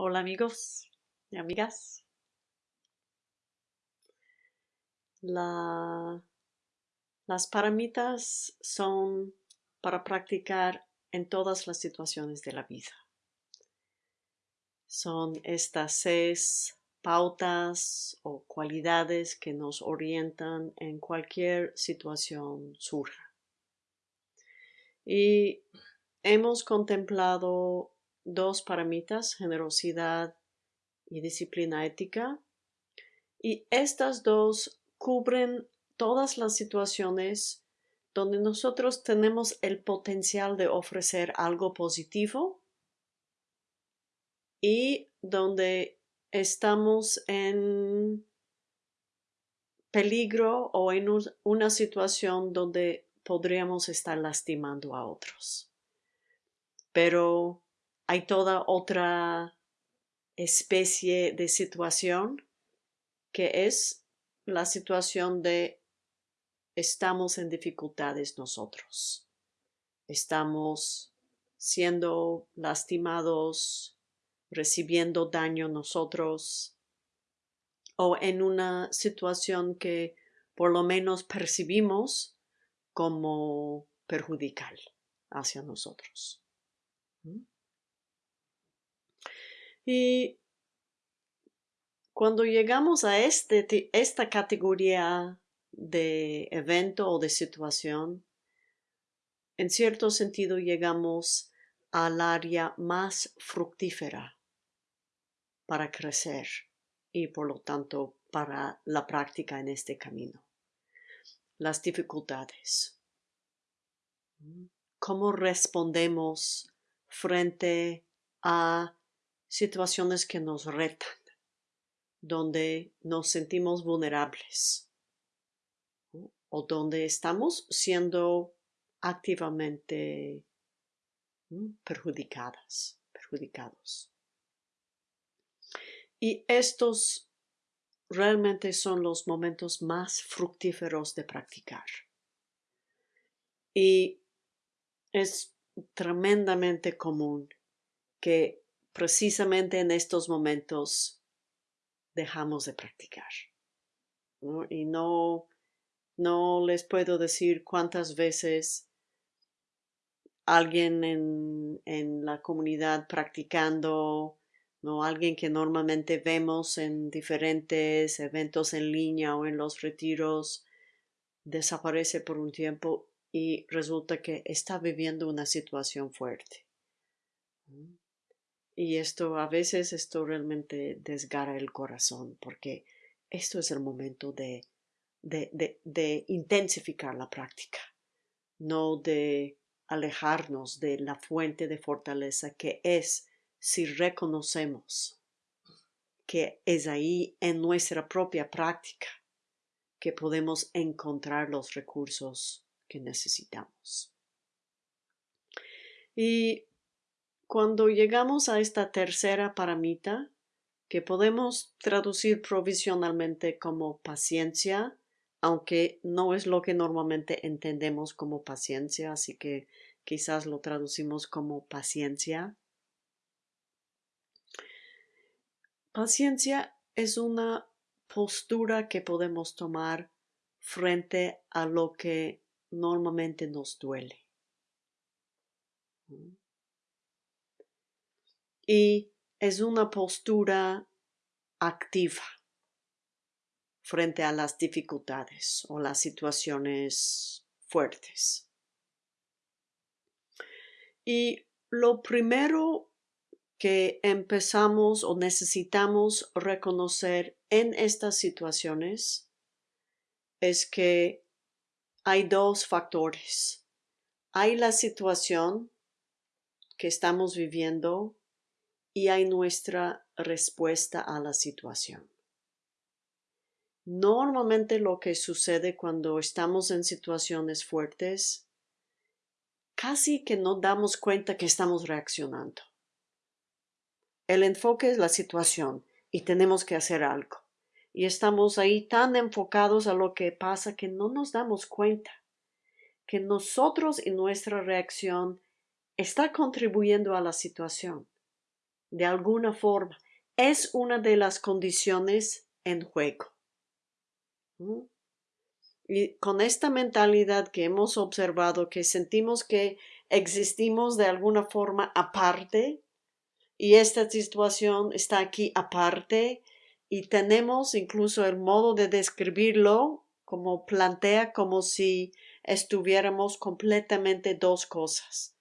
Hola amigos y amigas. La, las paramitas son para practicar en todas las situaciones de la vida. Son estas seis pautas o cualidades que nos orientan en cualquier situación surja. Y hemos contemplado dos paramitas, generosidad y disciplina ética. Y estas dos cubren todas las situaciones donde nosotros tenemos el potencial de ofrecer algo positivo y donde estamos en peligro o en una situación donde podríamos estar lastimando a otros. Pero hay toda otra especie de situación que es la situación de estamos en dificultades nosotros. Estamos siendo lastimados, recibiendo daño nosotros o en una situación que por lo menos percibimos como perjudicial hacia nosotros. ¿Mm? Y cuando llegamos a este, esta categoría de evento o de situación, en cierto sentido llegamos al área más fructífera para crecer y por lo tanto para la práctica en este camino. Las dificultades. ¿Cómo respondemos frente a situaciones que nos retan, donde nos sentimos vulnerables o donde estamos siendo activamente perjudicadas, perjudicados. Y estos realmente son los momentos más fructíferos de practicar. Y es tremendamente común que precisamente en estos momentos dejamos de practicar. Y no, no les puedo decir cuántas veces alguien en, en la comunidad practicando, ¿no? alguien que normalmente vemos en diferentes eventos en línea o en los retiros, desaparece por un tiempo y resulta que está viviendo una situación fuerte. Y esto a veces esto realmente desgarra el corazón porque esto es el momento de, de, de, intensificar la práctica, no de alejarnos de la fuente de fortaleza que es si reconocemos que es ahí en nuestra propia práctica que podemos encontrar los recursos que necesitamos. Y cuando llegamos a esta tercera paramita, que podemos traducir provisionalmente como paciencia, aunque no es lo que normalmente entendemos como paciencia, así que quizás lo traducimos como paciencia. Paciencia es una postura que podemos tomar frente a lo que normalmente nos duele y es una postura activa frente a las dificultades o las situaciones fuertes. Y lo primero que empezamos o necesitamos reconocer en estas situaciones es que hay dos factores. Hay la situación que estamos viviendo y hay nuestra respuesta a la situación. Normalmente lo que sucede cuando estamos en situaciones fuertes, casi que no damos cuenta que estamos reaccionando. El enfoque es la situación y tenemos que hacer algo. Y estamos ahí tan enfocados a lo que pasa que no nos damos cuenta que nosotros y nuestra reacción está contribuyendo a la situación de alguna forma, es una de las condiciones en juego. Y con esta mentalidad que hemos observado, que sentimos que existimos de alguna forma aparte y esta situación está aquí aparte y tenemos incluso el modo de describirlo como plantea como si estuviéramos completamente dos cosas.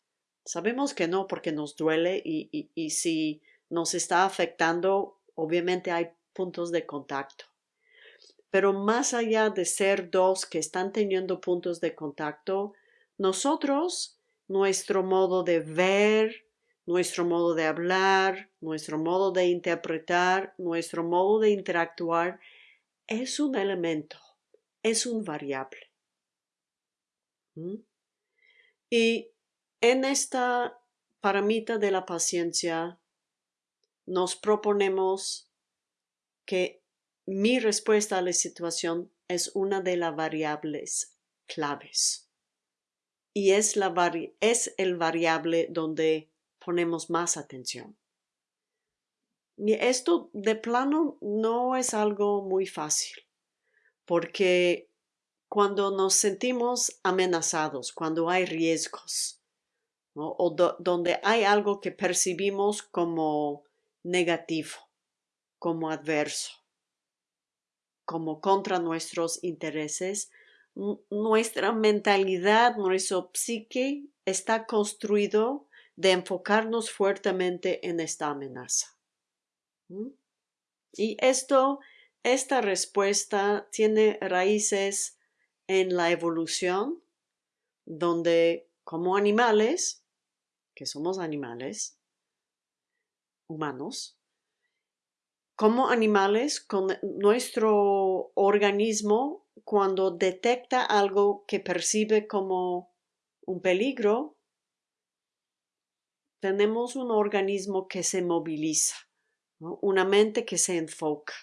Sabemos que no porque nos duele y, si nos está afectando, obviamente hay puntos de contacto. Pero más allá de ser dos que están teniendo puntos de contacto, nosotros, nuestro modo de ver, nuestro modo de hablar, nuestro modo de interpretar, nuestro modo de interactuar, es un elemento, es un variable. ¿Mm? Y en esta paramita de la paciencia nos proponemos que mi respuesta a la situación es una de las variables claves y es, la es el variable donde ponemos más atención. Y esto de plano no es algo muy fácil, porque cuando nos sentimos amenazados, cuando hay riesgos, o donde hay algo que percibimos como negativo, como adverso, como contra nuestros intereses, nuestra mentalidad, nuestro psique está construido de enfocarnos fuertemente en esta amenaza. Y esto, esta respuesta tiene raíces en la evolución, donde como animales, que somos animales humanos, como animales, con nuestro organismo, cuando detecta algo que percibe como un peligro, tenemos un organismo que se moviliza, una mente que se enfoca.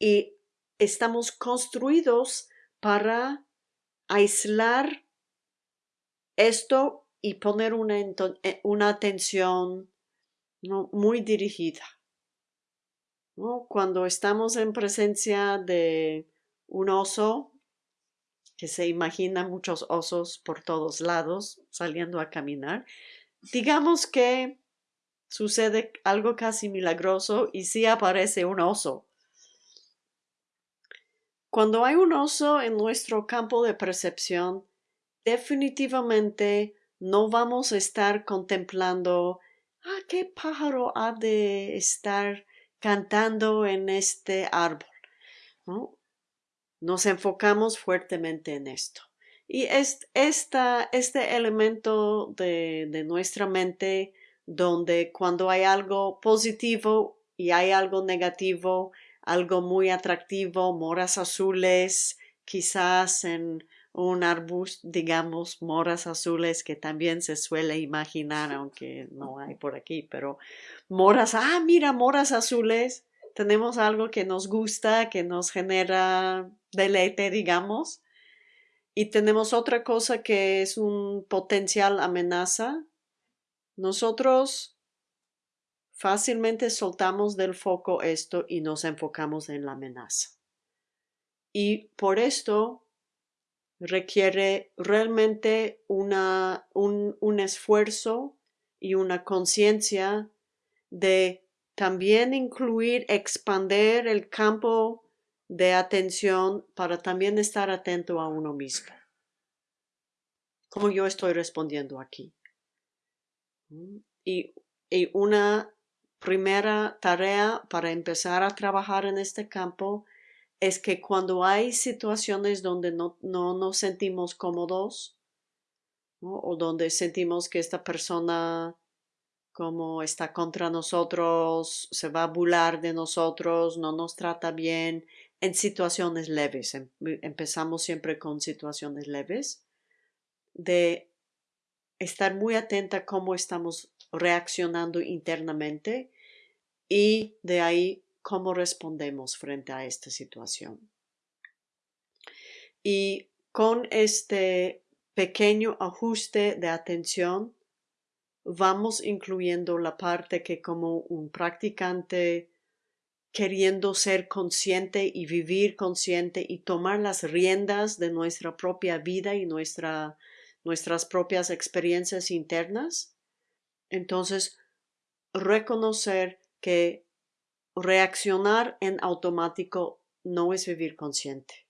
Y estamos construidos para aislar esto y poner una, eh, una atención muy dirigida. Cuando estamos en presencia de un oso, que se imagina muchos osos por todos lados saliendo a caminar, digamos que sucede algo casi milagroso y sí aparece un oso. Cuando hay un oso en nuestro campo de percepción, definitivamente no vamos a estar contemplando, ah, qué pájaro ha de estar cantando en este árbol. Nos enfocamos fuertemente en esto. Y es, este elemento de, de nuestra mente donde cuando hay algo positivo y hay algo negativo, algo muy atractivo, moras azules, quizás en un arbusto, digamos, moras azules que también se suele imaginar, aunque no hay por aquí, pero moras, ah, mira, moras azules, tenemos algo que nos gusta, que nos genera deleite, digamos, y tenemos otra cosa que es un potencial amenaza. Nosotros fácilmente soltamos del foco esto y nos enfocamos en la amenaza. Y por esto requiere realmente un, un esfuerzo y una conciencia de también incluir, expander el campo de atención para también estar atento a uno mismo. Como yo estoy respondiendo aquí. Y, una primera tarea para empezar a trabajar en este campo es que cuando hay situaciones donde no, nos sentimos cómodos o donde sentimos que esta persona como está contra nosotros, se va a burlar de nosotros, no nos trata bien, en situaciones leves. Em, empezamos siempre con situaciones leves, de estar muy atenta a cómo estamos reaccionando internamente y de ahí cómo respondemos frente a esta situación. Y con este pequeño ajuste de atención, vamos incluyendo la parte que como un practicante queriendo ser consciente y vivir consciente y tomar las riendas de nuestra propia vida y nuestra, nuestras propias experiencias internas, entonces reconocer que reaccionar en automático no es vivir consciente.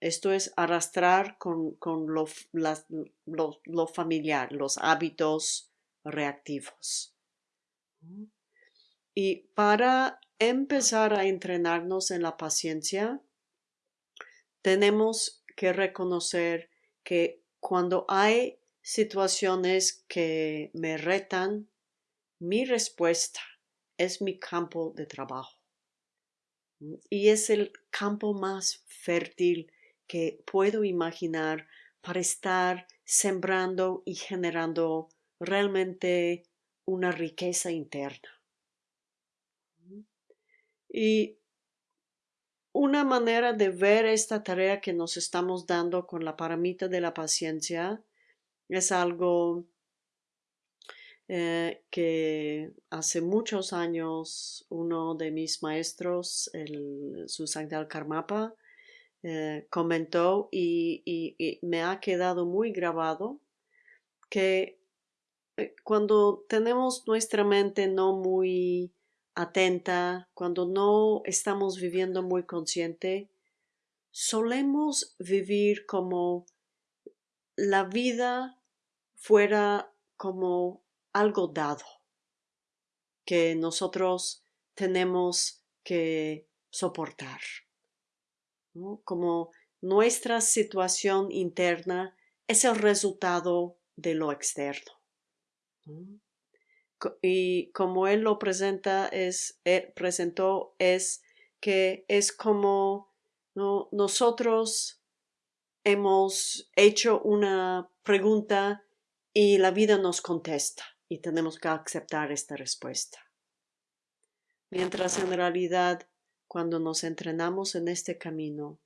Esto es arrastrar con, lo, lo, familiar, los hábitos reactivos. Y para empezar a entrenarnos en la paciencia, tenemos que reconocer que cuando hay situaciones que me retan, mi respuesta es mi campo de trabajo. Y es el campo más fértil que puedo imaginar para estar sembrando y generando realmente una riqueza interna. Y una manera de ver esta tarea que nos estamos dando con la paramita de la paciencia es algo eh, que hace muchos años uno de mis maestros, el Susan Karmapa, eh, comentó y, me ha quedado muy grabado que eh, cuando tenemos nuestra mente no muy atenta, cuando no estamos viviendo muy consciente, solemos vivir como la vida fuera como algo dado que nosotros tenemos que soportar como nuestra situación interna es el resultado de lo externo. Y como él lo presenta, es, él presentó, es que es como nosotros hemos hecho una pregunta y la vida nos contesta y tenemos que aceptar esta respuesta. Mientras en realidad cuando nos entrenamos en este camino,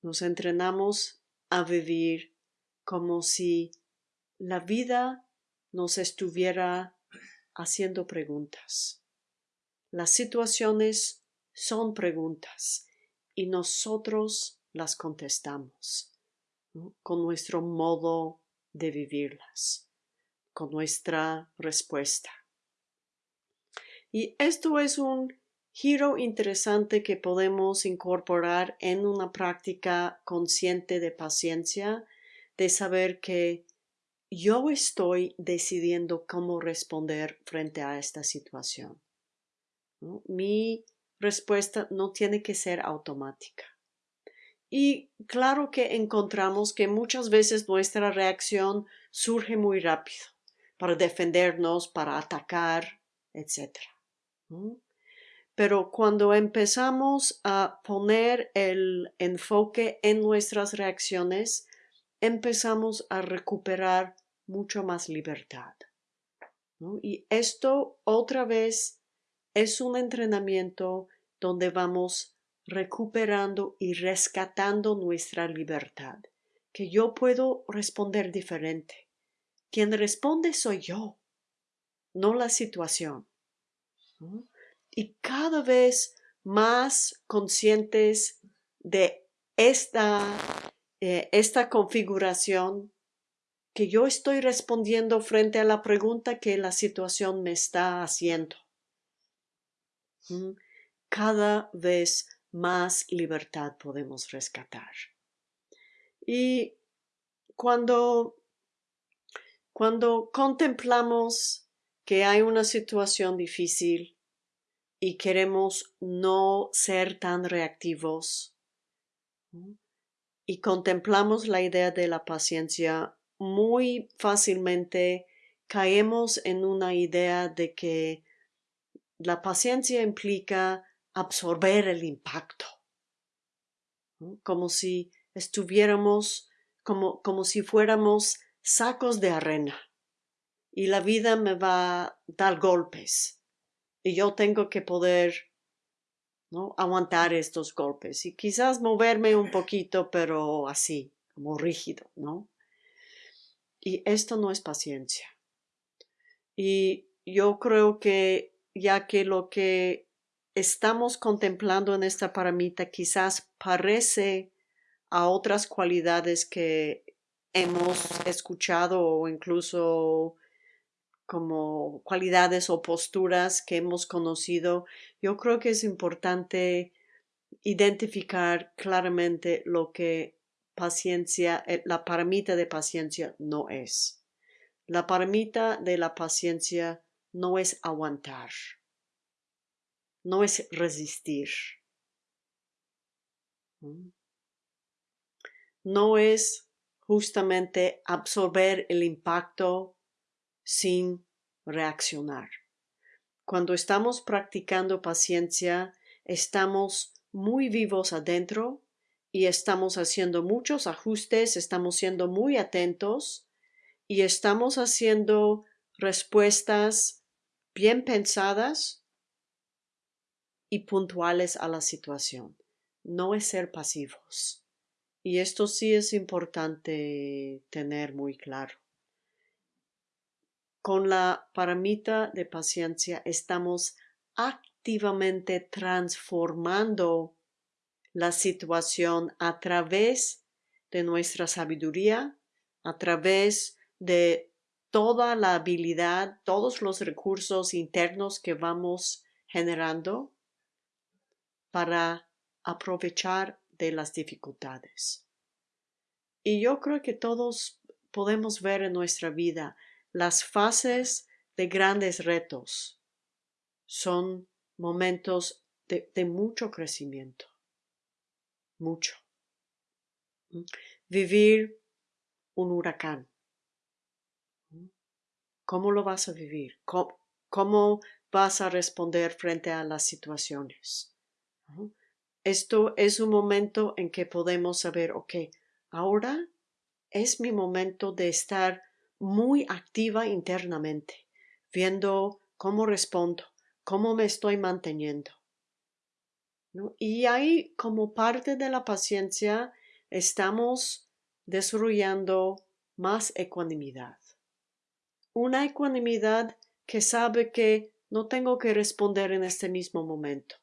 nos entrenamos a vivir como si la vida nos estuviera haciendo preguntas. Las situaciones son preguntas y nosotros las contestamos con nuestro modo de vivirlas, con nuestra respuesta. Y esto es un giro interesante que podemos incorporar en una práctica consciente de paciencia, de saber que yo estoy decidiendo cómo responder frente a esta situación. Mi respuesta no tiene que ser automática. Y claro que encontramos que muchas veces nuestra reacción surge muy rápido para defendernos, para atacar, etc. Pero cuando empezamos a poner el enfoque en nuestras reacciones, empezamos a recuperar mucho más libertad. Y esto otra vez es un entrenamiento donde vamos recuperando y rescatando nuestra libertad, que yo puedo responder diferente. Quien responde soy yo, no la situación y cada vez más conscientes de esta, eh, esta configuración que yo estoy respondiendo frente a la pregunta que la situación me está haciendo. Cada vez más libertad podemos rescatar. Y cuando, cuando contemplamos que hay una situación difícil, y queremos no ser tan reactivos y contemplamos la idea de la paciencia, muy fácilmente caemos en una idea de que la paciencia implica absorber el impacto, como si estuviéramos, como, como si fuéramos sacos de arena y la vida me va a dar golpes y yo tengo que poder ¿no? aguantar estos golpes y quizás moverme un poquito, pero así, como rígido, ¿no? Y esto no es paciencia. Y yo creo que ya que lo que estamos contemplando en esta paramita quizás parece a otras cualidades que hemos escuchado o incluso como cualidades o posturas que hemos conocido, yo creo que es importante identificar claramente lo que paciencia, eh, la paramita de paciencia no es. La paramita de la paciencia no es aguantar, no es resistir, no es justamente absorber el impacto sin reaccionar. Cuando estamos practicando paciencia, estamos muy vivos adentro y estamos haciendo muchos ajustes, estamos siendo muy atentos y estamos haciendo respuestas bien pensadas y puntuales a la situación. No es ser pasivos. Y esto sí es importante tener muy claro. Con la paramita de paciencia estamos activamente transformando la situación a través de nuestra sabiduría, a través de toda la habilidad, todos los recursos internos que vamos generando para aprovechar de las dificultades. Y yo creo que todos podemos ver en nuestra vida las fases de grandes retos son momentos de, mucho crecimiento, mucho. Vivir un huracán. ¿Cómo lo vas a vivir? ¿Cómo, vas a responder frente a las situaciones? Esto es un momento en que podemos saber, ok, ahora es mi momento de estar muy activa internamente, viendo cómo respondo, cómo me estoy manteniendo. Y ahí, como parte de la paciencia, estamos desarrollando más ecuanimidad. Una ecuanimidad que sabe que no tengo que responder en este mismo momento.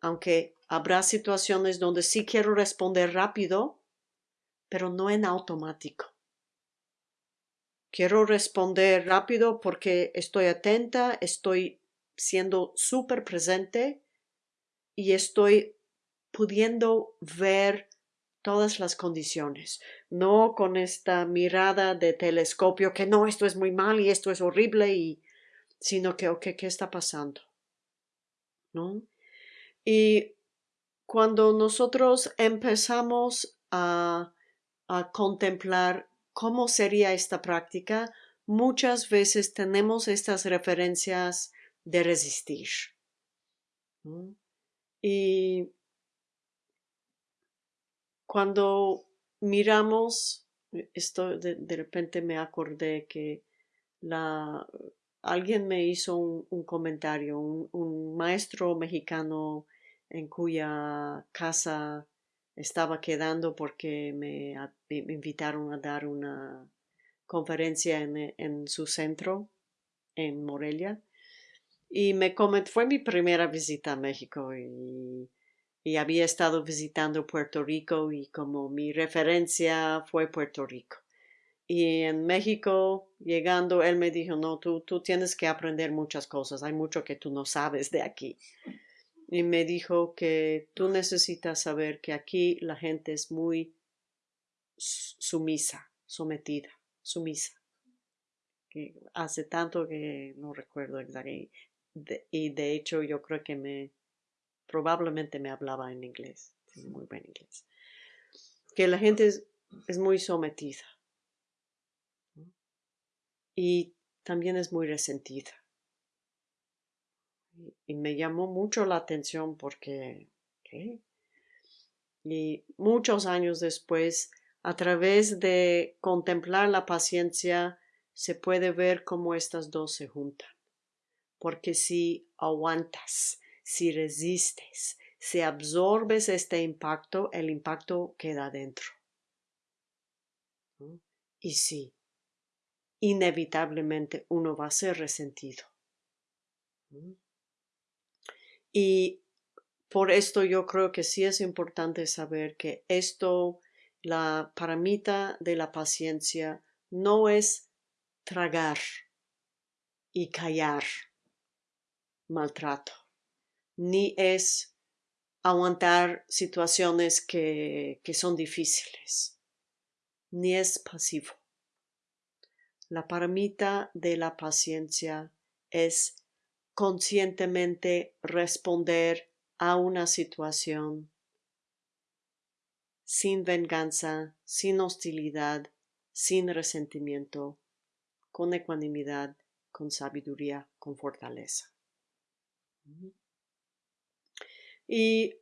Aunque habrá situaciones donde sí quiero responder rápido, pero no en automático. Quiero responder rápido porque estoy atenta, estoy siendo súper presente y estoy pudiendo ver todas las condiciones, no con esta mirada de telescopio que no, esto es muy mal y esto es horrible y sino que, ok, ¿qué está pasando? ¿No? Y cuando nosotros empezamos a, a contemplar cómo sería esta práctica, muchas veces tenemos estas referencias de resistir. Y cuando miramos, esto de, repente me acordé que la, alguien me hizo un, comentario, un, maestro mexicano en cuya casa estaba quedando porque me, invitaron a dar una conferencia en, su centro en Morelia. Y me comentó, fue mi primera visita a México y, y, había estado visitando Puerto Rico y como mi referencia fue Puerto Rico. Y en México, llegando, él me dijo, no, tú, tú tienes que aprender muchas cosas, hay mucho que tú no sabes de aquí y me dijo que tú necesitas saber que aquí la gente es muy sumisa, sometida, sumisa. Que hace tanto que no recuerdo exactamente. Y de hecho yo creo que me, probablemente me hablaba en inglés, muy buen inglés. Que la gente es, es muy sometida. Y también es muy resentida. Y me llamó mucho la atención porque. Y muchos años después, a través de contemplar la paciencia, se puede ver cómo estas dos se juntan. Porque si aguantas, si resistes, si absorbes este impacto, el impacto queda dentro. Y sí, inevitablemente uno va a ser resentido. Y por esto yo creo que sí es importante saber que esto, la paramita de la paciencia, no es tragar y callar maltrato, ni es aguantar situaciones que, que son difíciles, ni es pasivo. La paramita de la paciencia es conscientemente responder a una situación sin venganza, sin hostilidad, sin resentimiento, con ecuanimidad, con sabiduría, con fortaleza. Y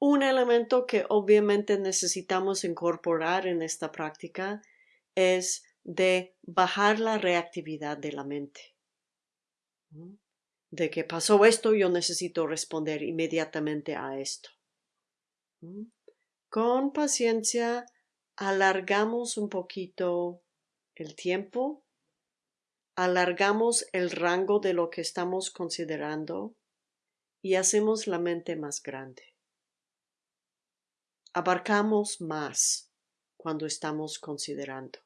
un elemento que obviamente necesitamos incorporar en esta práctica es de bajar la reactividad de la mente de que pasó esto, yo necesito responder inmediatamente a esto. Con paciencia alargamos un poquito el tiempo, alargamos el rango de lo que estamos considerando y hacemos la mente más grande. Abarcamos más cuando estamos considerando.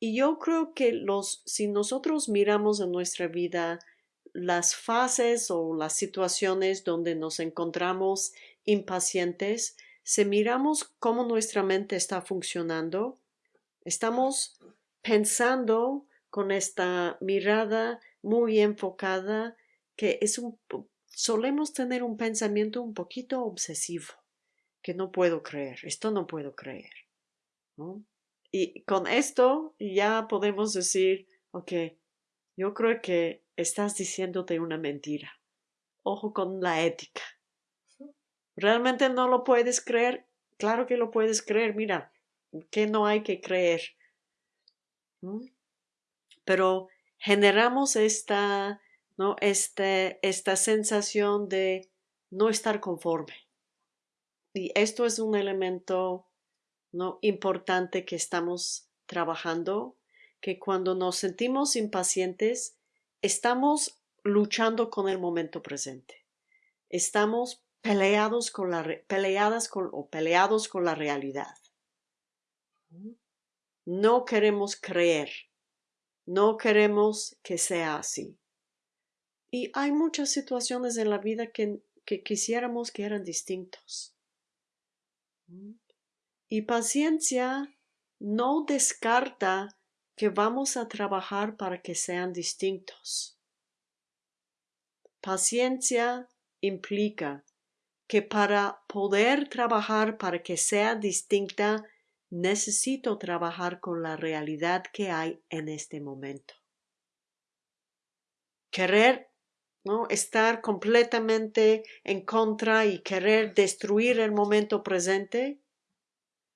Y yo creo que los, si nosotros miramos en nuestra vida las fases o las situaciones donde nos encontramos impacientes, si miramos cómo nuestra mente está funcionando, estamos pensando con esta mirada muy enfocada que es un solemos tener un pensamiento un poquito obsesivo que no puedo creer, esto no puedo creer. Y con esto ya podemos decir, ok, yo creo que estás diciéndote una mentira. Ojo con la ética. ¿Realmente no lo puedes creer? Claro que lo puedes creer, mira, que no hay que creer. Pero generamos esta, ¿no? Este, esta sensación de no estar conforme. Y esto es un elemento ¿no? importante que estamos trabajando, que cuando nos sentimos impacientes, estamos luchando con el momento presente. Estamos peleados con la, peleadas con, o peleados con la realidad. No queremos creer. No queremos que sea así. Y hay muchas situaciones en la vida que, que quisiéramos que eran distintos. Y paciencia no descarta que vamos a trabajar para que sean distintos. Paciencia implica que para poder trabajar para que sea distinta, necesito trabajar con la realidad que hay en este momento. Querer ¿no? estar completamente en contra y querer destruir el momento presente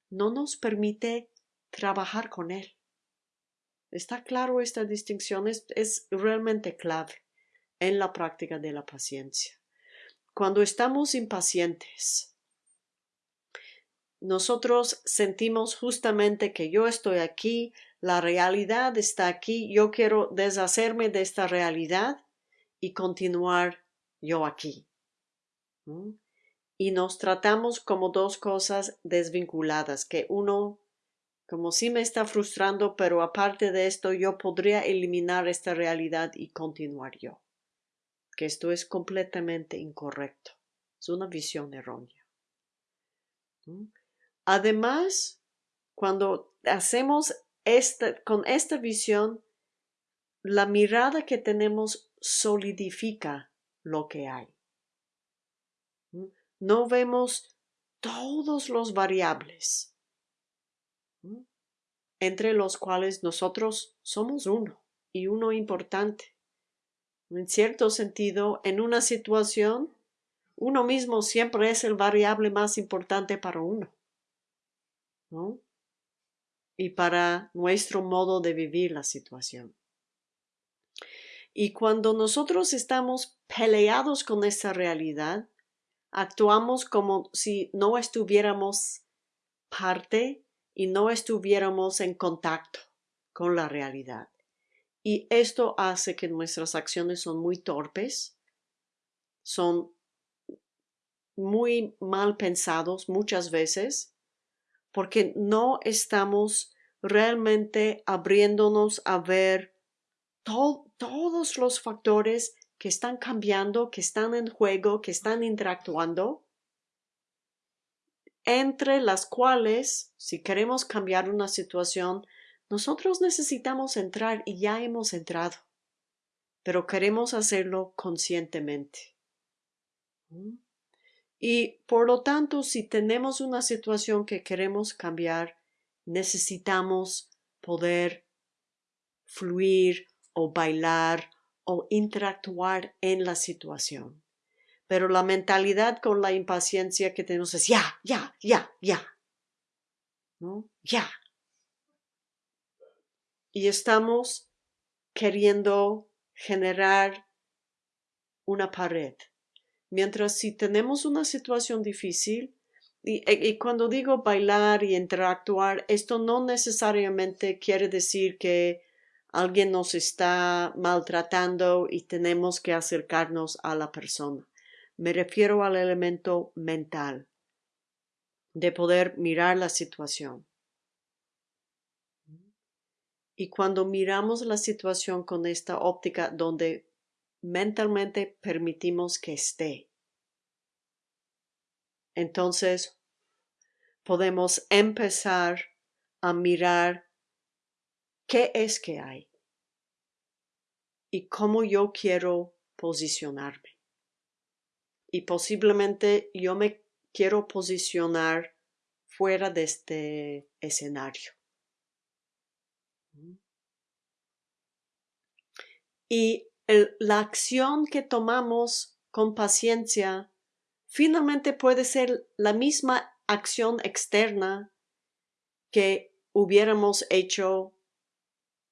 no nos permite trabajar con él. ¿Está claro esta distinción? Es, es realmente clave en la práctica de la paciencia. Cuando estamos impacientes, nosotros sentimos justamente que yo estoy aquí, la realidad está aquí, yo quiero deshacerme de esta realidad y continuar yo aquí. Y nos tratamos como dos cosas desvinculadas, que uno como si me está frustrando, pero aparte de esto yo podría eliminar esta realidad y continuar yo. Que esto es completamente incorrecto. Es una visión errónea. Además, cuando hacemos esta, con esta visión, la mirada que tenemos solidifica lo que hay. No vemos todos los variables entre los cuales nosotros somos uno y uno importante. En cierto sentido, en una situación, uno mismo siempre es el variable más importante para uno. Y para nuestro modo de vivir la situación. Y cuando nosotros estamos peleados con esa realidad, actuamos como si no estuviéramos parte y no estuviéramos en contacto con la realidad. Y esto hace que nuestras acciones son muy torpes, son muy mal pensados muchas veces, porque no estamos realmente abriéndonos a ver todos los factores que están cambiando, que están en juego, que están interactuando, entre las cuales, si queremos cambiar una situación, nosotros necesitamos entrar y ya hemos entrado, pero queremos hacerlo conscientemente. Y por lo tanto, si tenemos una situación que queremos cambiar, necesitamos poder fluir o bailar o interactuar en la situación. Pero la mentalidad con la impaciencia que tenemos es ya, ya, ya, ya. ¿No? Ya. Y estamos queriendo generar una pared. Mientras si tenemos una situación difícil, y, y, cuando digo bailar y interactuar, esto no necesariamente quiere decir que alguien nos está maltratando y tenemos que acercarnos a la persona. Me refiero al elemento mental, de poder mirar la situación. Y cuando miramos la situación con esta óptica donde mentalmente permitimos que esté, entonces podemos empezar a mirar qué es que hay y cómo yo quiero posicionarme. Y posiblemente yo me quiero posicionar fuera de este escenario. Y la acción que tomamos con paciencia finalmente puede ser la misma acción externa que hubiéramos hecho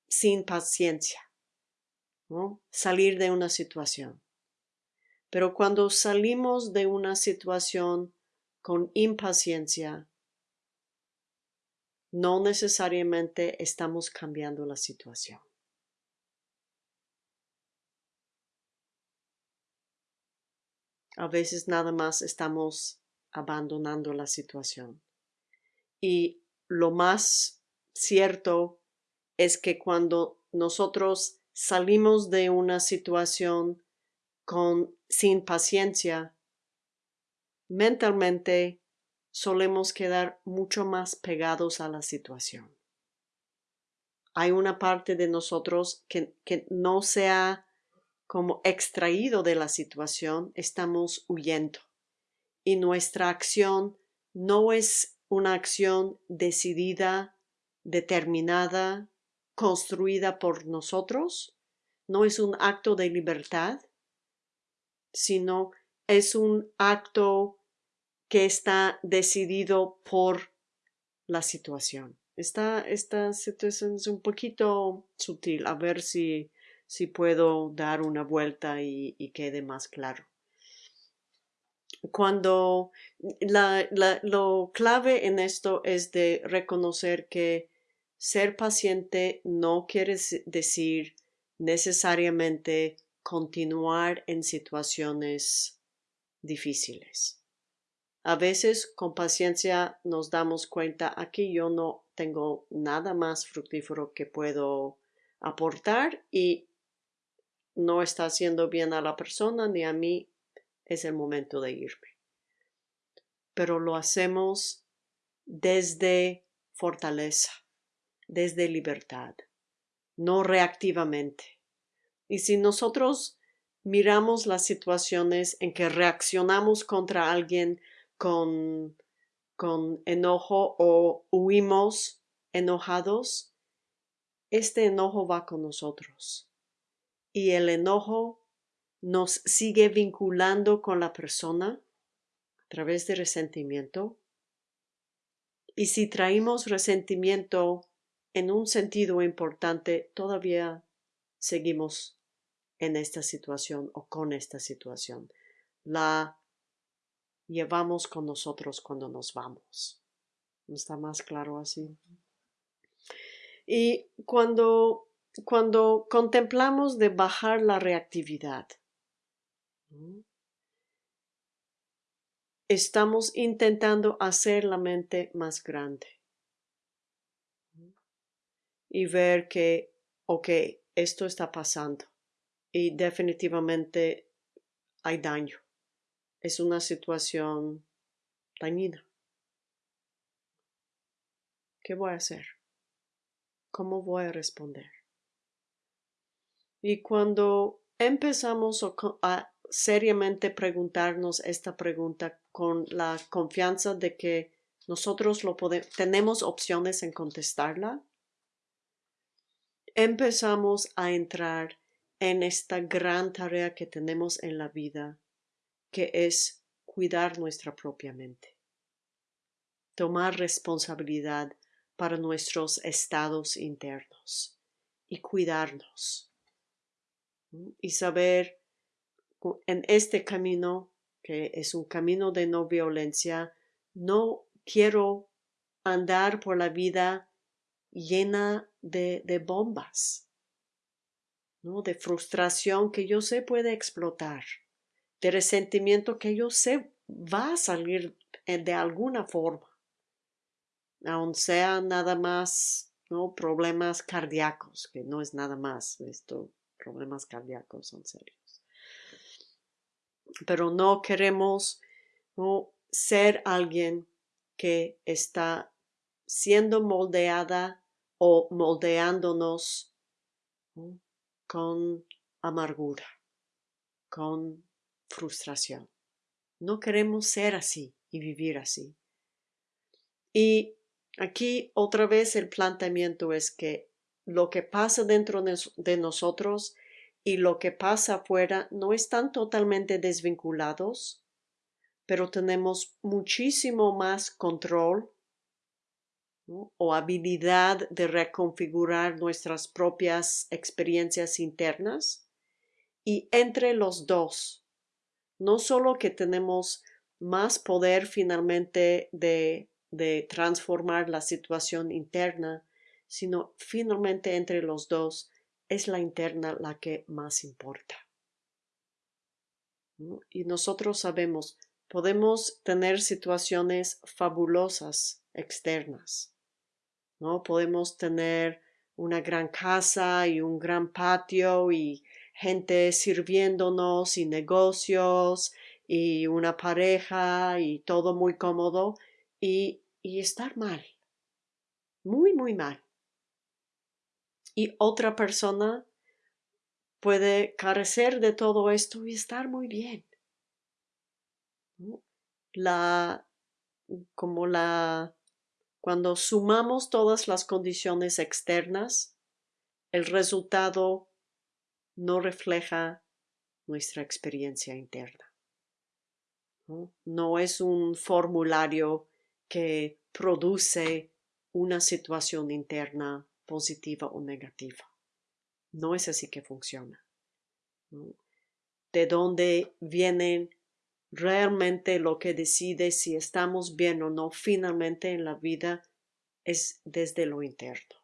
sin paciencia, ¿no? salir de una situación. Pero cuando salimos de una situación con impaciencia, no necesariamente estamos cambiando la situación. A veces nada más estamos abandonando la situación. Y lo más cierto es que cuando nosotros salimos de una situación con, sin paciencia, mentalmente solemos quedar mucho más pegados a la situación. Hay una parte de nosotros que, que no se ha como extraído de la situación, estamos huyendo. Y nuestra acción no es una acción decidida, determinada, construida por nosotros, no es un acto de libertad, sino es un acto que está decidido por la situación. Esta, esta situación es un poquito sutil, a ver si, si puedo dar una vuelta y, quede más claro. Cuando la, lo clave en esto es de reconocer que ser paciente no quiere decir necesariamente continuar en situaciones difíciles. A veces con paciencia nos damos cuenta aquí yo no tengo nada más fructífero que puedo aportar y no está haciendo bien a la persona ni a mí, es el momento de irme. Pero lo hacemos desde fortaleza desde libertad, no reactivamente. Y si nosotros miramos las situaciones en que reaccionamos contra alguien con, con enojo o huimos enojados, este enojo va con nosotros. Y el enojo nos sigue vinculando con la persona a través de resentimiento. Y si traemos resentimiento en un sentido importante, todavía seguimos en esta situación o con esta situación. La llevamos con nosotros cuando nos vamos. ¿No está más claro así? Y cuando, cuando contemplamos de bajar la reactividad, estamos intentando hacer la mente más grande y ver que, ok, esto está pasando y definitivamente hay daño. Es una situación dañina. ¿Qué voy a hacer? ¿Cómo voy a responder? Y cuando empezamos a seriamente preguntarnos esta pregunta con la confianza de que nosotros lo podemos, tenemos opciones en contestarla, empezamos a entrar en esta gran tarea que tenemos en la vida, que es cuidar nuestra propia mente, tomar responsabilidad para nuestros estados internos y cuidarnos y saber en este camino, que es un camino de no violencia, no quiero andar por la vida llena de, bombas, ¿no? de frustración que yo sé puede explotar, de resentimiento que yo sé va a salir de alguna forma, aun sea nada más ¿no? problemas cardíacos, que no es nada más, esto, problemas cardíacos son serios. Pero no queremos ¿no? ser alguien que está siendo moldeada o moldeándonos con amargura, con frustración. No queremos ser así y vivir así. Y aquí otra vez el planteamiento es que lo que pasa dentro de nosotros y lo que pasa afuera no están totalmente desvinculados, pero tenemos muchísimo más control o habilidad de reconfigurar nuestras propias experiencias internas. Y entre los dos, no solo que tenemos más poder finalmente de, de transformar la situación interna, sino finalmente entre los dos es la interna la que más importa. Y nosotros sabemos, podemos tener situaciones fabulosas externas, ¿no? Podemos tener una gran casa y un gran patio y gente sirviéndonos y negocios y una pareja y todo muy cómodo y, y estar mal, muy, muy mal. Y otra persona puede carecer de todo esto y estar muy bien. La, como la cuando sumamos todas las condiciones externas, el resultado no refleja nuestra experiencia interna. ¿no? es un formulario que produce una situación interna positiva o negativa. No es así que funciona. De dónde vienen realmente lo que decide si estamos bien o no finalmente en la vida es desde lo interno.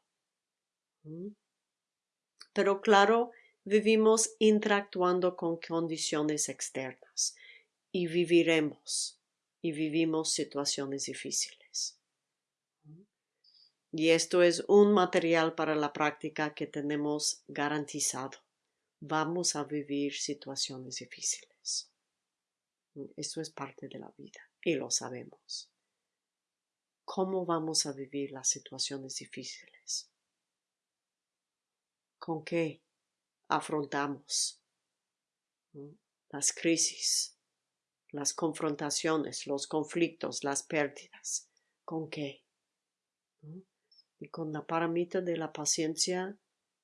Pero claro, vivimos interactuando con condiciones externas y viviremos y vivimos situaciones difíciles. Y esto es un material para la práctica que tenemos garantizado. Vamos a vivir situaciones difíciles. Esto es parte de la vida y lo sabemos. ¿Cómo vamos a vivir las situaciones difíciles? ¿Con qué afrontamos las crisis, las confrontaciones, los conflictos, las pérdidas? ¿Con qué? Y con la paramita de la paciencia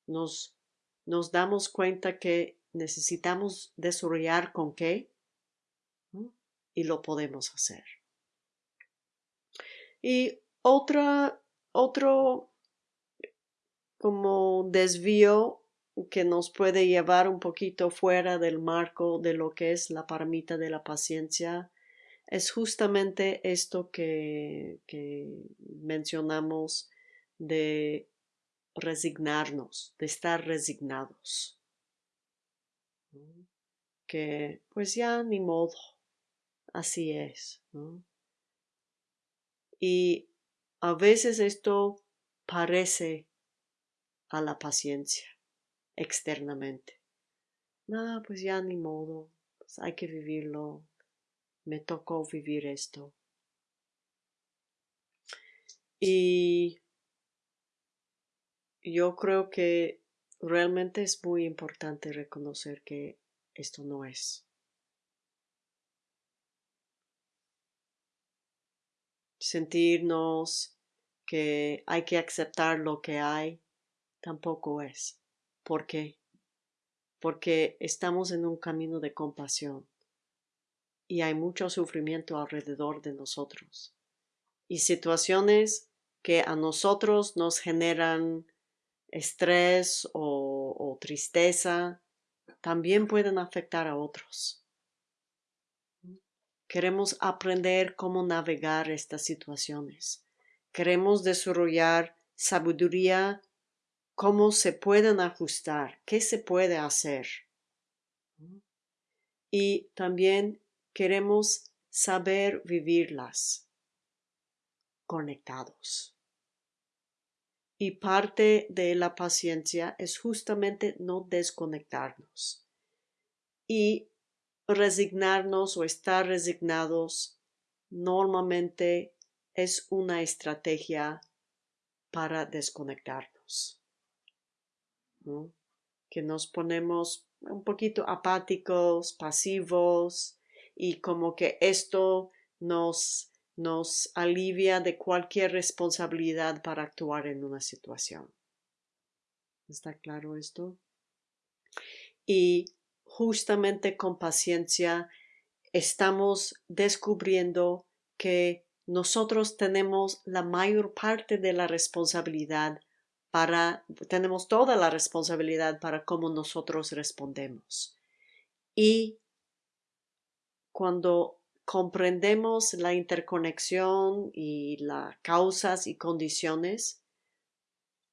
nos, nos damos cuenta que necesitamos desarrollar con qué y lo podemos hacer. Y otra, otro como desvío que nos puede llevar un poquito fuera del marco de lo que es la paramita de la paciencia es justamente esto que, que mencionamos de resignarnos, de estar resignados. Que pues ya ni modo, así es. Y a veces esto parece a la paciencia externamente. No, pues ya ni modo, pues hay que vivirlo. Me tocó vivir esto. Y yo creo que realmente es muy importante reconocer que esto no es. Sentirnos que hay que aceptar lo que hay tampoco es. ¿Por qué? Porque estamos en un camino de compasión y hay mucho sufrimiento alrededor de nosotros y situaciones que a nosotros nos generan estrés o, tristeza también pueden afectar a otros. Queremos aprender cómo navegar estas situaciones. Queremos desarrollar sabiduría, cómo se pueden ajustar, qué se puede hacer. Y también queremos saber vivirlas conectados. Y parte de la paciencia es justamente no desconectarnos y resignarnos o estar resignados normalmente es una estrategia para desconectarnos. Que nos ponemos un poquito apáticos, pasivos y como que esto nos nos alivia de cualquier responsabilidad para actuar en una situación. ¿Está claro esto? Y justamente con paciencia estamos descubriendo que nosotros tenemos la mayor parte de la responsabilidad para, tenemos toda la responsabilidad para cómo nosotros respondemos. Y cuando comprendemos la interconexión y las causas y condiciones,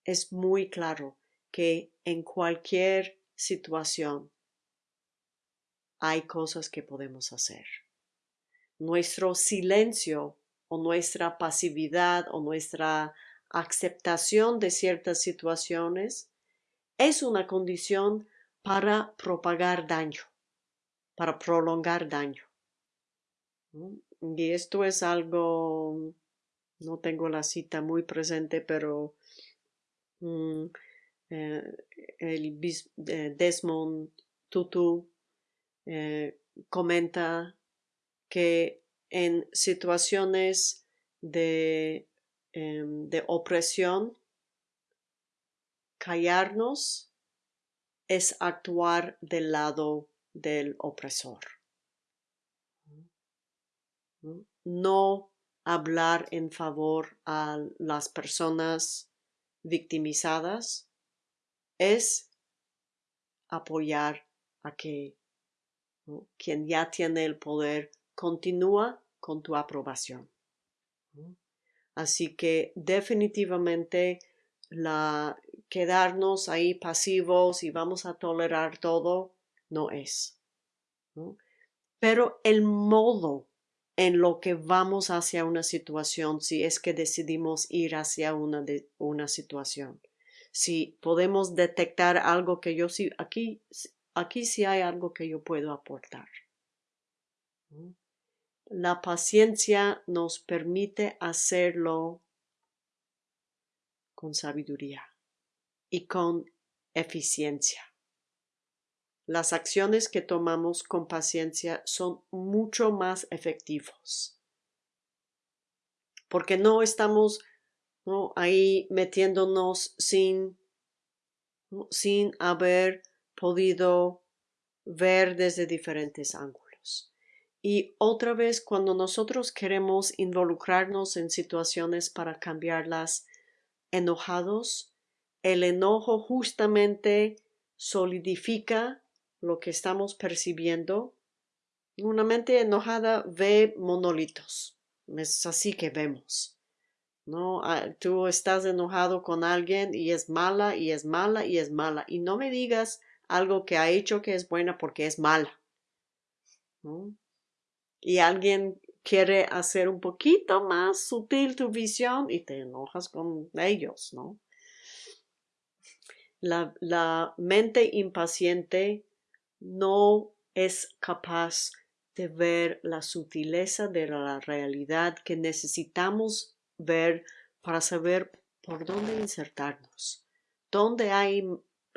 es muy claro que en cualquier situación hay cosas que podemos hacer. Nuestro silencio o nuestra pasividad o nuestra aceptación de ciertas situaciones es una condición para propagar daño, para prolongar daño. Y esto es algo, no tengo la cita muy presente, pero mm, eh, el eh, Desmond Tutu eh, comenta que en situaciones de, em, de opresión, callarnos es actuar del lado del opresor. No hablar en favor a las personas victimizadas es apoyar a que quien ya tiene el poder continúa con tu aprobación. Así que definitivamente la quedarnos ahí pasivos y vamos a tolerar todo no es. Pero el modo en lo que vamos hacia una situación si es que decidimos ir hacia una, de, una situación. Si podemos detectar algo que yo sí, aquí, aquí sí hay algo que yo puedo aportar. La paciencia nos permite hacerlo con sabiduría y con eficiencia. Las acciones que tomamos con paciencia son mucho más efectivos. Porque no estamos ahí metiéndonos sin, sin haber podido ver desde diferentes ángulos. Y otra vez, cuando nosotros queremos involucrarnos en situaciones para cambiarlas enojados, el enojo justamente solidifica lo que estamos percibiendo. Una mente enojada ve monolitos. Es así que vemos. ¿no? Ah, tú estás enojado con alguien y es mala y es mala y es mala. Y no me digas algo que ha hecho que es buena porque es mala. Y alguien quiere hacer un poquito más sutil tu visión y te enojas con ellos, ¿no? La, la mente impaciente no es capaz de ver la sutileza de la realidad que necesitamos ver para saber por dónde insertarnos, dónde hay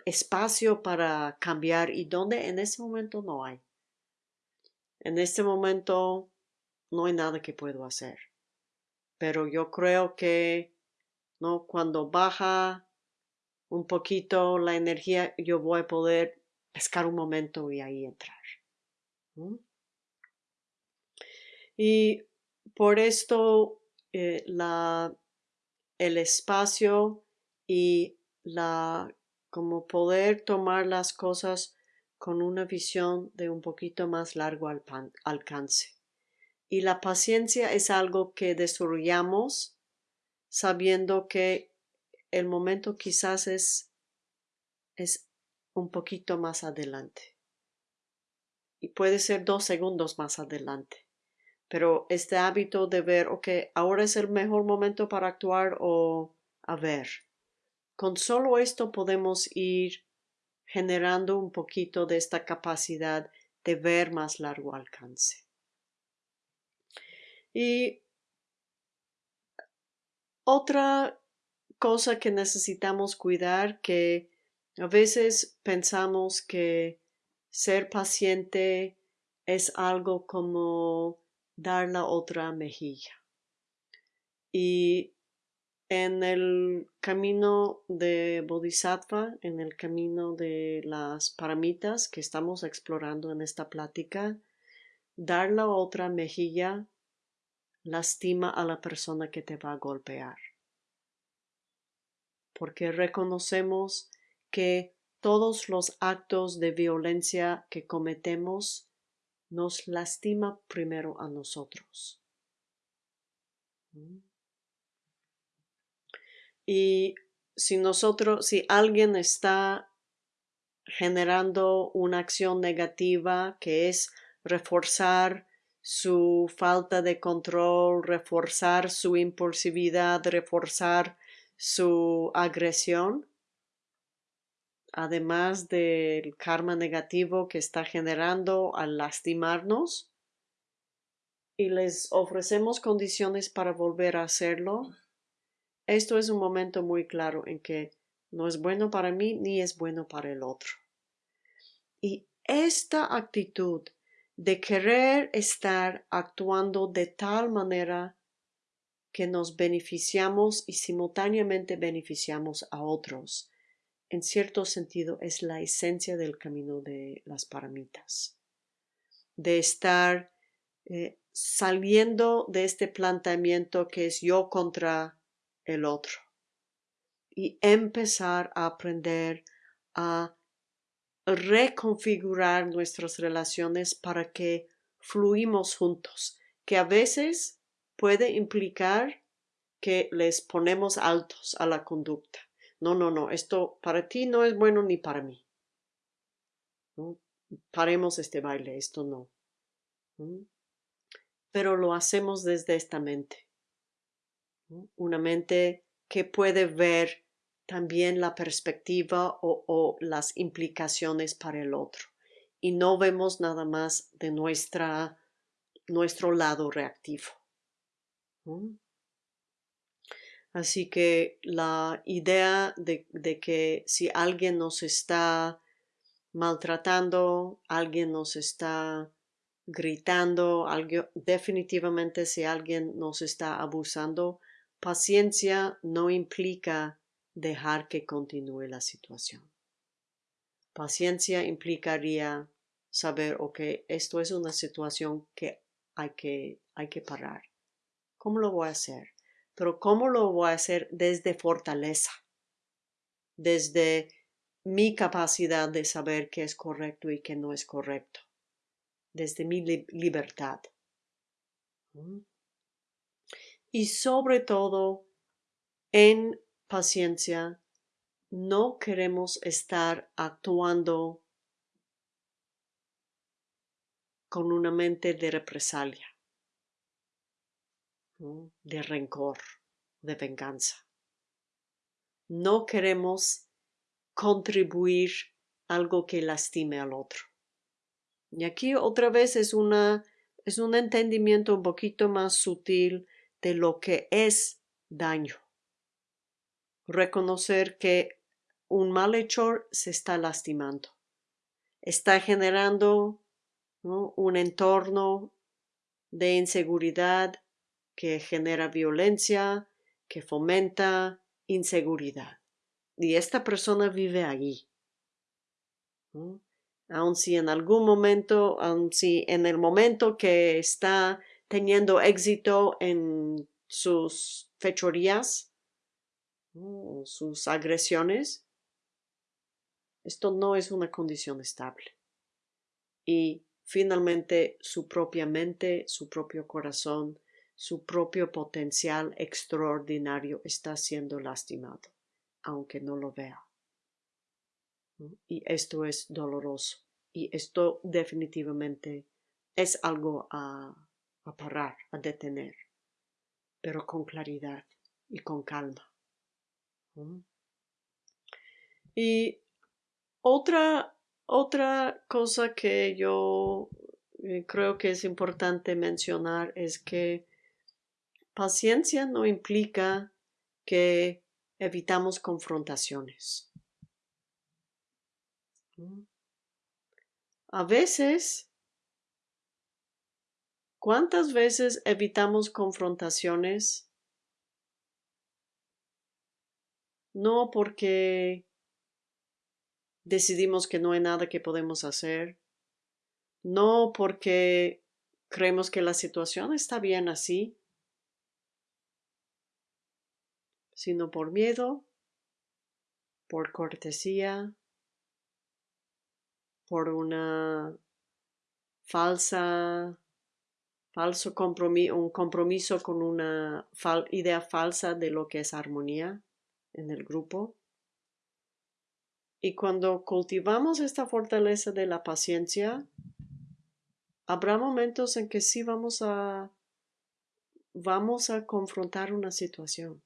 espacio para cambiar y dónde en ese momento no hay. En este momento no hay nada que puedo hacer. Pero yo creo que no cuando baja un poquito la energía, yo voy a poder pescar un momento y ahí entrar. Y por esto eh, la, el espacio y la como poder tomar las cosas con una visión de un poquito más largo alcance. Y la paciencia es algo que desarrollamos sabiendo que el momento quizás es, es un poquito más adelante. Y puede ser dos segundos más adelante. Pero este hábito de ver, ok, ahora es el mejor momento para actuar o a ver. Con solo esto podemos ir generando un poquito de esta capacidad de ver más largo alcance. Y otra cosa que necesitamos cuidar que a veces pensamos que ser paciente es algo como dar la otra mejilla. Y en el camino de Bodhisattva, en el camino de las paramitas que estamos explorando en esta plática, dar la otra mejilla lastima a la persona que te va a golpear. Porque reconocemos que todos los actos de violencia que cometemos nos lastima primero a nosotros. Y si nosotros, si alguien está generando una acción negativa que es reforzar su falta de control, reforzar su impulsividad, reforzar su agresión, además del karma negativo que está generando al lastimarnos, y les ofrecemos condiciones para volver a hacerlo, esto es un momento muy claro en que no es bueno para mí ni es bueno para el otro. Y esta actitud de querer estar actuando de tal manera que nos beneficiamos y simultáneamente beneficiamos a otros, en cierto sentido es la esencia del camino de las paramitas, de estar eh, saliendo de este planteamiento que es yo contra el otro y empezar a aprender a reconfigurar nuestras relaciones para que fluimos juntos, que a veces puede implicar que les ponemos altos a la conducta. No, no, no, esto para ti no es bueno ni para mí. Paremos este baile, esto no. Pero lo hacemos desde esta mente. Una mente que puede ver también la perspectiva o, las implicaciones para el otro. Y no vemos nada más de nuestra, nuestro lado reactivo. Así que la idea de, que si alguien nos está maltratando, alguien nos está gritando, definitivamente si alguien nos está abusando, paciencia no implica dejar que continúe la situación. Paciencia implicaría saber, ok, esto es una situación que hay que, hay que parar. ¿Cómo lo voy a hacer? Pero ¿cómo lo voy a hacer desde fortaleza? Desde mi capacidad de saber qué es correcto y qué no es correcto. Desde mi libertad. Y sobre todo, en paciencia no queremos estar actuando con una mente de represalia, de rencor, de venganza. No queremos contribuir algo que lastime al otro. Y aquí otra vez es una es un entendimiento un poquito más sutil de lo que es daño. Reconocer que un malhechor se está lastimando, está generando un entorno de inseguridad que genera violencia, que fomenta inseguridad. Y esta persona vive allí. Aun si en algún momento, aun si en el momento que está teniendo éxito en sus fechorías, sus agresiones, esto no es una condición estable. Y finalmente su propia mente, su propio corazón, su propio potencial extraordinario está siendo lastimado, aunque no lo vea. Y esto es doloroso. Y esto definitivamente es algo a, parar, a detener, pero con claridad y con calma. Y otra otra cosa que yo eh, creo que es importante mencionar es que paciencia no implica que evitamos confrontaciones. A veces, ¿cuántas veces evitamos confrontaciones? No porque decidimos que no hay nada que podemos hacer, no porque creemos que la situación está bien así, sino por miedo, por cortesía, por una falsa, falso compromiso, un compromiso con una idea falsa de lo que es armonía en el grupo. Y cuando cultivamos esta fortaleza de la paciencia, habrá momentos en que sí vamos a vamos a confrontar una situación.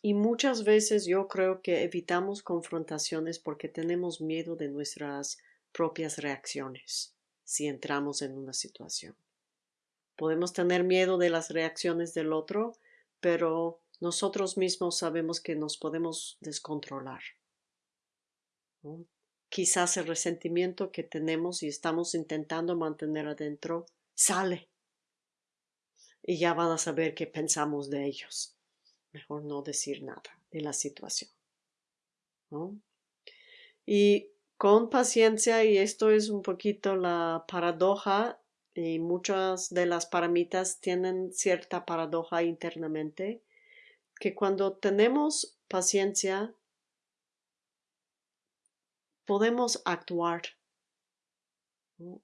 Y muchas veces yo creo que evitamos confrontaciones porque tenemos miedo de nuestras propias reacciones si entramos en una situación. Podemos tener miedo de las reacciones del otro, pero nosotros mismos sabemos que nos podemos descontrolar. Quizás el resentimiento que tenemos y estamos intentando mantener adentro sale. Y ya van a saber qué pensamos de ellos. Mejor no decir nada de la situación. Y con paciencia, y esto es un poquito la paradoja, y muchas de las paramitas tienen cierta paradoja internamente, que cuando tenemos paciencia podemos actuar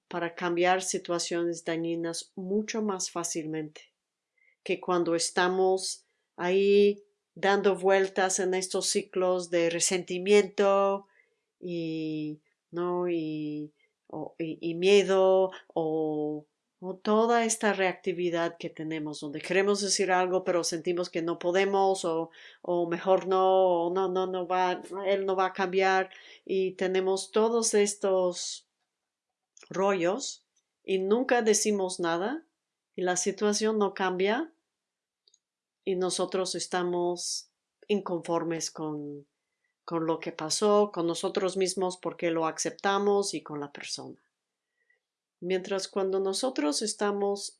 para cambiar situaciones dañinas mucho más fácilmente que cuando estamos ahí dando vueltas en estos ciclos de resentimiento y, ¿no? y, y miedo o toda esta reactividad que tenemos, donde queremos decir algo pero sentimos que no podemos o, o mejor no, o no, no, no va, él no va a cambiar y tenemos todos estos rollos y nunca decimos nada y la situación no cambia y nosotros estamos inconformes con, con lo que pasó, con nosotros mismos porque lo aceptamos y con la persona. Mientras cuando nosotros estamos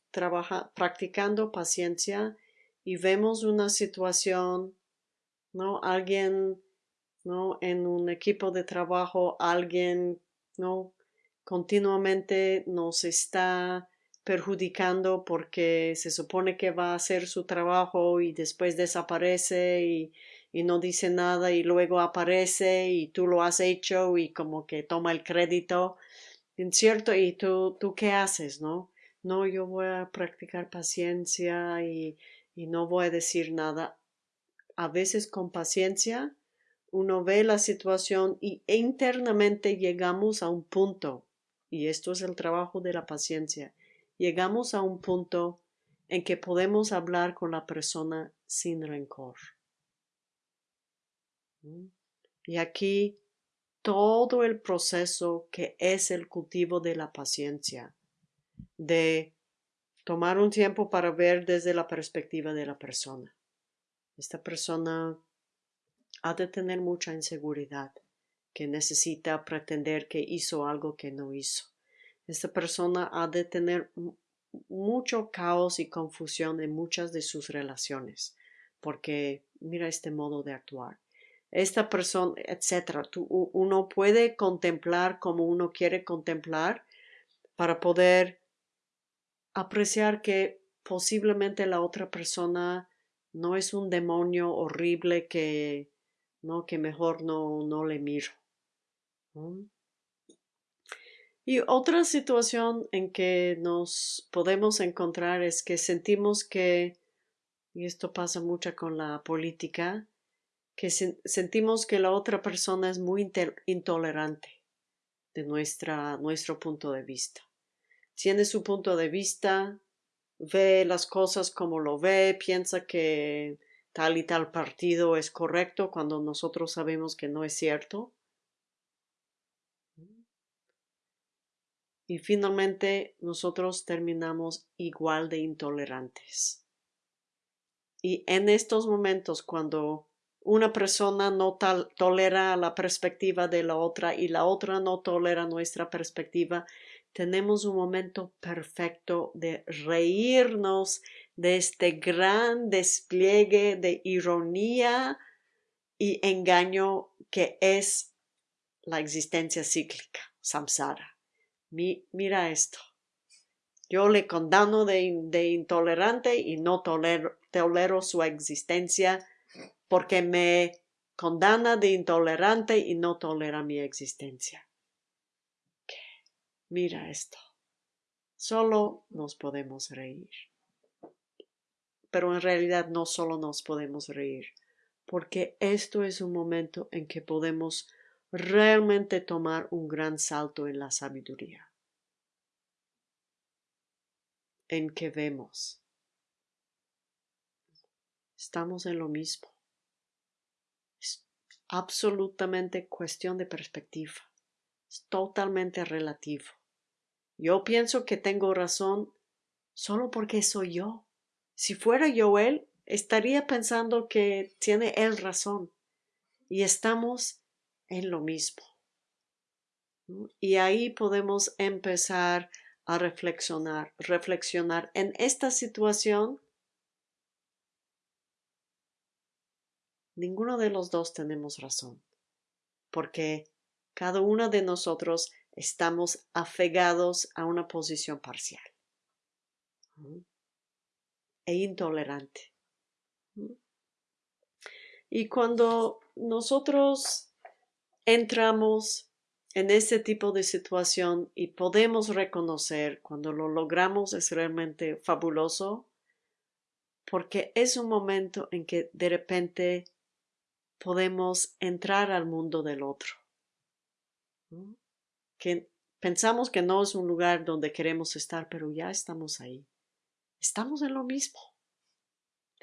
practicando paciencia y vemos una situación, ¿no? Alguien, ¿no? En un equipo de trabajo, alguien, ¿no? Continuamente nos está perjudicando porque se supone que va a hacer su trabajo y después desaparece y, y no dice nada y luego aparece y tú lo has hecho y como que toma el crédito cierto, y tú, tú qué haces, ¿no? No, yo voy a practicar paciencia y, y no voy a decir nada. A veces con paciencia uno ve la situación y internamente llegamos a un punto, y esto es el trabajo de la paciencia, llegamos a un punto en que podemos hablar con la persona sin rencor. Y aquí todo el proceso que es el cultivo de la paciencia, de tomar un tiempo para ver desde la perspectiva de la persona. Esta persona ha de tener mucha inseguridad, que necesita pretender que hizo algo que no hizo. Esta persona ha de tener mucho caos y confusión en muchas de sus relaciones, porque mira este modo de actuar. Esta persona, etcétera, uno puede contemplar como uno quiere contemplar para poder apreciar que posiblemente la otra persona no es un demonio horrible que, ¿no? que mejor no, no le miro. Y otra situación en que nos podemos encontrar es que sentimos que, y esto pasa mucho con la política, que sentimos que la otra persona es muy intolerante de nuestra, nuestro punto de vista tiene su punto de vista, ve las cosas como lo ve, piensa que tal y tal partido es correcto cuando nosotros sabemos que no es cierto. Y finalmente nosotros terminamos igual de intolerantes. Y en estos momentos cuando una persona no tolera la perspectiva de la otra y la otra no tolera nuestra perspectiva, tenemos un momento perfecto de reírnos de este gran despliegue de ironía y engaño que es la existencia cíclica, samsara. mira esto. Yo le condeno de, intolerante y no tolero, tolero su existencia porque me condena de intolerante y no tolera mi existencia. Mira esto. Solo nos podemos reír. Pero en realidad no solo nos podemos reír, porque esto es un momento en que podemos realmente tomar un gran salto en la sabiduría. En que vemos. Estamos en lo mismo. Absolutamente cuestión de perspectiva. Es totalmente relativo. Yo pienso que tengo razón solo porque soy yo. Si fuera yo él, estaría pensando que tiene él razón. Y estamos en lo mismo. Y ahí podemos empezar a reflexionar, reflexionar en esta situación. Ninguno de los dos tenemos razón, porque cada uno de nosotros estamos afegados a una posición parcial e intolerante. Y cuando nosotros entramos en ese tipo de situación y podemos reconocer cuando lo logramos es realmente fabuloso porque es un momento en que de repente podemos entrar al mundo del otro que pensamos que no es un lugar donde queremos estar, pero ya estamos ahí. Estamos en lo mismo.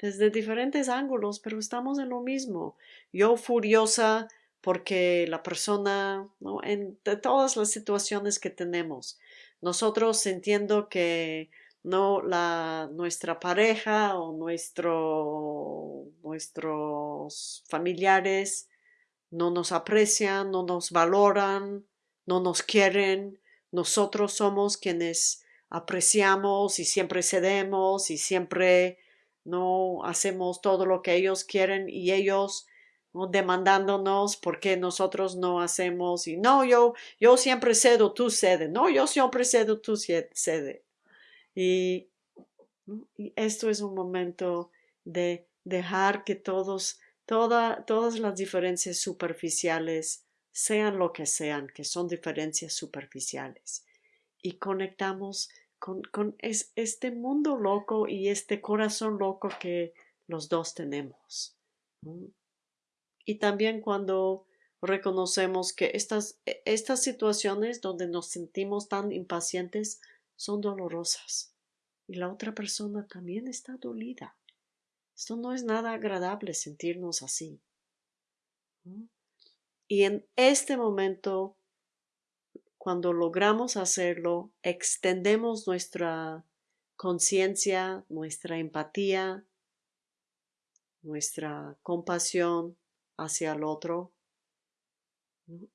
Desde diferentes ángulos, pero estamos en lo mismo. Yo furiosa porque la persona, ¿no? en todas las situaciones que tenemos, nosotros sintiendo que no la nuestra pareja o nuestro, nuestros familiares no nos aprecian, no nos valoran, no nos quieren, nosotros somos quienes apreciamos y siempre cedemos y siempre no hacemos todo lo que ellos quieren y ellos ¿no? demandándonos porque nosotros no hacemos y no yo yo siempre cedo tú cede no yo siempre cedo tú cede y, esto es un momento de dejar que todos toda, todas las diferencias superficiales sean lo que sean, que son diferencias superficiales, y conectamos con, con es, este mundo loco y este corazón loco que los dos tenemos. Y también cuando reconocemos que estas, e, estas situaciones donde nos sentimos tan impacientes son dolorosas y la otra persona también está dolida. Esto no es nada agradable sentirnos así. Y en este momento, cuando logramos hacerlo, extendemos nuestra conciencia, nuestra empatía, nuestra compasión hacia el otro.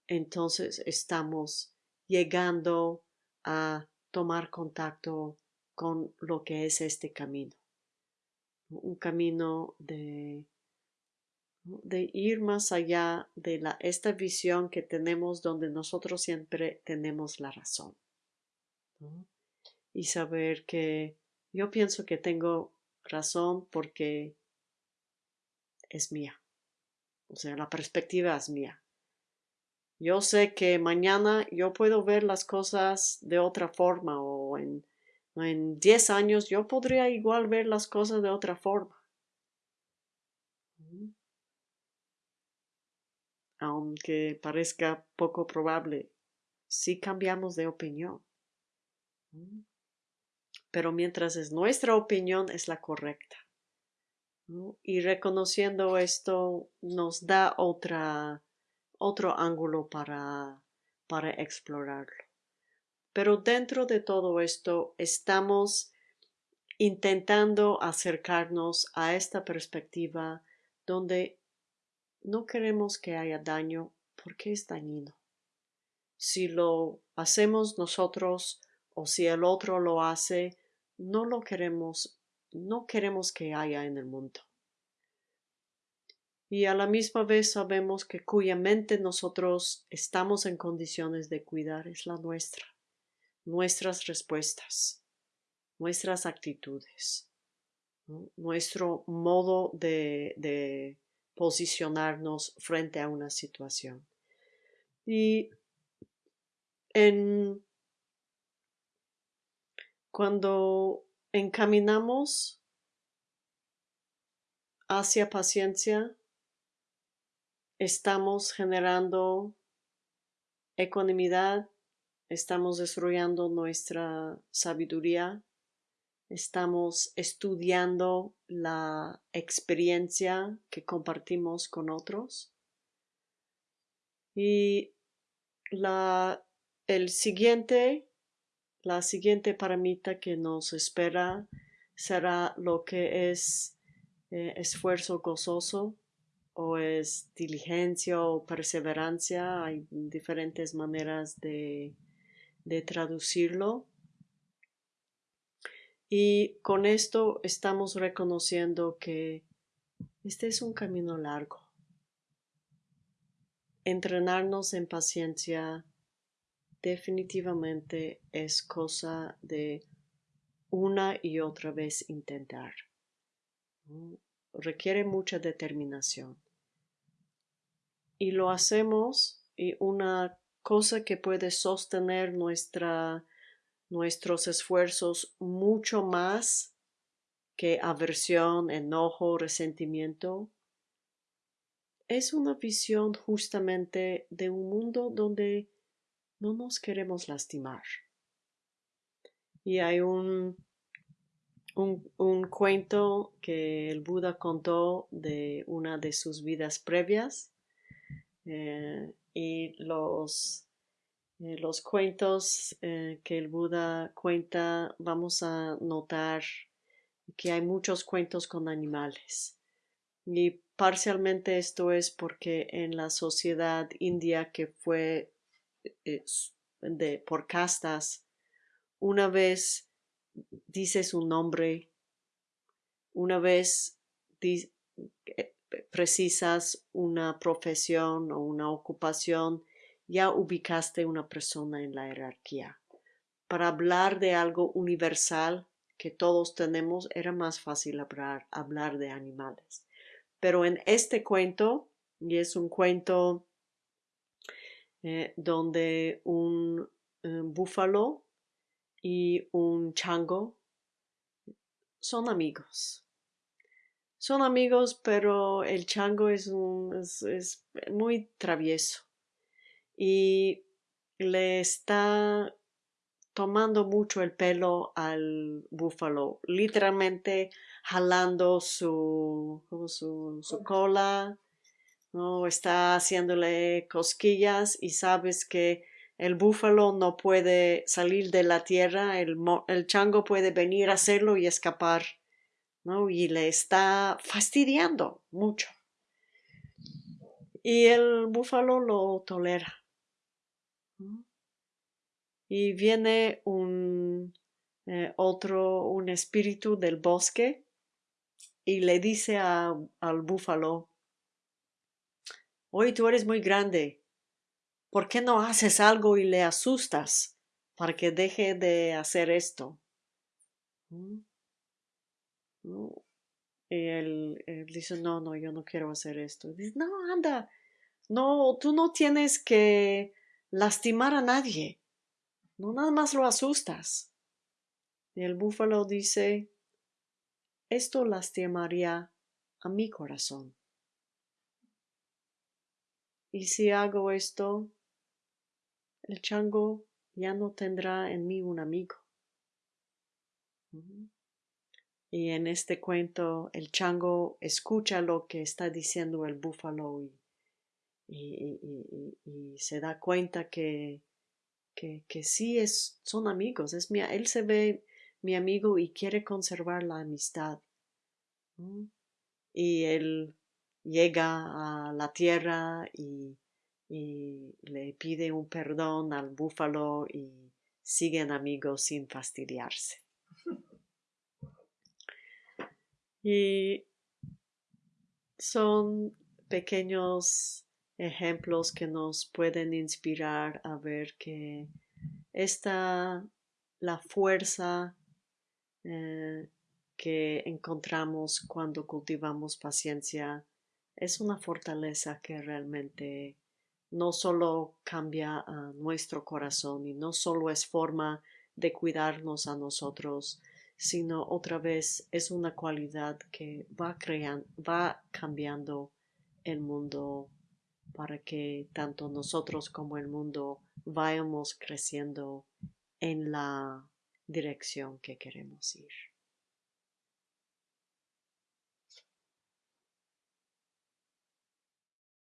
Entonces estamos llegando a tomar contacto con lo que es este camino. Un camino de, ir más allá de la, esta visión que tenemos donde nosotros siempre tenemos la razón. Y saber que yo pienso que tengo razón porque es mía. O sea, la perspectiva es mía. Yo sé que mañana yo puedo ver las cosas de otra forma o en, en 10 años yo podría igual ver las cosas de otra forma. Aunque parezca poco probable, sí cambiamos de opinión. Pero mientras es nuestra opinión, es la correcta. Y reconociendo esto nos da otra, otro ángulo para, para explorarlo. Pero dentro de todo esto estamos intentando acercarnos a esta perspectiva donde no queremos que haya daño porque es dañino. Si lo hacemos nosotros o si el otro lo hace, no lo queremos no queremos que haya en el mundo. Y a la misma vez sabemos que cuya mente nosotros estamos en condiciones de cuidar es la nuestra, nuestras respuestas, nuestras actitudes, nuestro modo de, de posicionarnos frente a una situación. Y en cuando encaminamos hacia paciencia, estamos generando ecuanimidad, estamos desarrollando nuestra sabiduría, estamos estudiando la experiencia que compartimos con otros. Y la, el siguiente la siguiente paramita que nos espera será lo que es eh, esfuerzo gozoso o es diligencia o perseverancia. Hay diferentes maneras de, de traducirlo. Y con esto estamos reconociendo que este es un camino largo. Entrenarnos en paciencia definitivamente es cosa de una y otra vez intentar. Requiere mucha determinación. Y lo hacemos y una cosa que puede sostener nuestra, nuestros esfuerzos mucho más que aversión, enojo, resentimiento, es una visión justamente de un mundo donde no nos queremos lastimar. Y hay un, un, cuento que el Buda contó de una de sus vidas previas eh, y los, eh, los cuentos eh, que el Buda cuenta vamos a notar que hay muchos cuentos con animales. Y parcialmente esto es porque en la sociedad india que fue de, por castas, una vez dices un nombre, una vez eh, precisas una profesión o una ocupación, ya ubicaste una persona en la jerarquía. Para hablar de algo universal que todos tenemos, era más fácil hablar, hablar de animales. Pero en este cuento, y es un cuento eh, donde un eh, búfalo y un chango son amigos. Son amigos, pero el chango es, un, es, muy travieso. Y le está tomando mucho el pelo al búfalo, literalmente jalando su, su, su cola, ¿no? está haciéndole cosquillas y sabes que el búfalo no puede salir de la tierra, el, el chango puede venir a hacerlo y escapar, Y le está fastidiando mucho. Y el búfalo lo tolera. Y viene un eh, otro, un espíritu del bosque y le dice al búfalo, hoy tú eres muy grande, ¿por qué no haces algo y le asustas para que deje de hacer esto? ¿Mm? Y él, dice, no, no, yo no quiero hacer esto. Dice, no, anda, no, tú no tienes que lastimar a nadie. No, nada más lo asustas. Y el búfalo dice, esto lastimaría a mi corazón. Y si hago esto, el chango ya no tendrá en mí un amigo. Y en este cuento el chango escucha lo que está diciendo el búfalo y, se da cuenta que, que, sí es, son amigos. Es mi, él se ve mi amigo y quiere conservar la amistad. Y él llega a la tierra y y le pide un perdón al búfalo y siguen amigos sin fastidiarse. Y son pequeños ejemplos que nos pueden inspirar a ver que esta, la fuerza eh, que encontramos cuando cultivamos paciencia es una fortaleza que realmente no solo cambia a nuestro corazón y no solo es forma de cuidarnos a nosotros, sino otra vez es una cualidad que va, creando, va cambiando el mundo para que tanto nosotros como el mundo vayamos creciendo en la dirección que queremos ir.